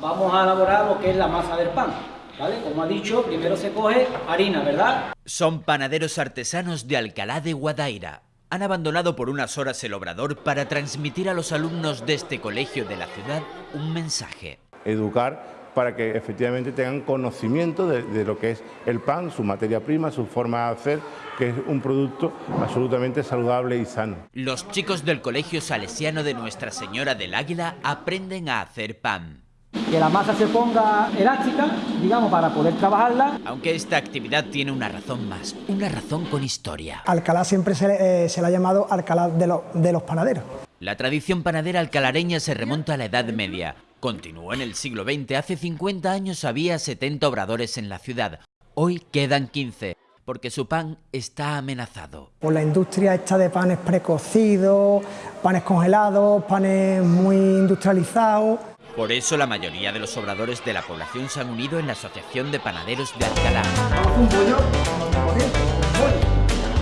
vamos a elaborar lo que es la masa del pan. ¿Vale? Como ha dicho, primero se coge harina, ¿verdad? Son panaderos artesanos de Alcalá de Guadaira. Han abandonado por unas horas el obrador para transmitir a los alumnos de este colegio de la ciudad un mensaje. Educar para que efectivamente tengan conocimiento de, lo que es el pan, su materia prima, su forma de hacer, que es un producto absolutamente saludable y sano. Los chicos del Colegio Salesiano de Nuestra Señora del Águila aprenden a hacer pan. Que la masa se ponga elástica, digamos, para poder trabajarla. Aunque esta actividad tiene una razón más, una razón con historia. Alcalá siempre se, le, eh, ha llamado Alcalá de, de los panaderos. La tradición panadera alcalareña se remonta a la Edad Media. Continuó en el siglo XX. Hace 50 años había 70 obradores en la ciudad. Hoy quedan 15, porque su pan está amenazado. Por la industria esta de panes precocidos, panes congelados, panes muy industrializados. Por eso la mayoría de los obradores de la población se han unido en la Asociación de Panaderos de Alcalá.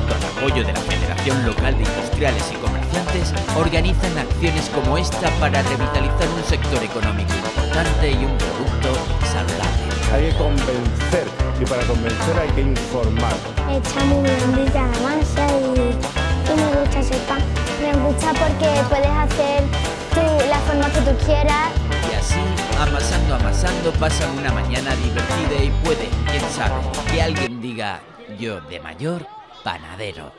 Con apoyo de la Federación Local de Industriales y Comerciantes, organizan acciones como esta para revitalizar un sector económico importante y un producto saludable. Hay que convencer y para convencer hay que informar. Está muy bendita la masa y, me gusta ese pan. Me gusta porque puedes hacer la forma que tú quieras. Pasan una mañana divertida y puede, quién sabe, que alguien diga, yo de mayor, panadero.